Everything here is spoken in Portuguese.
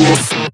Música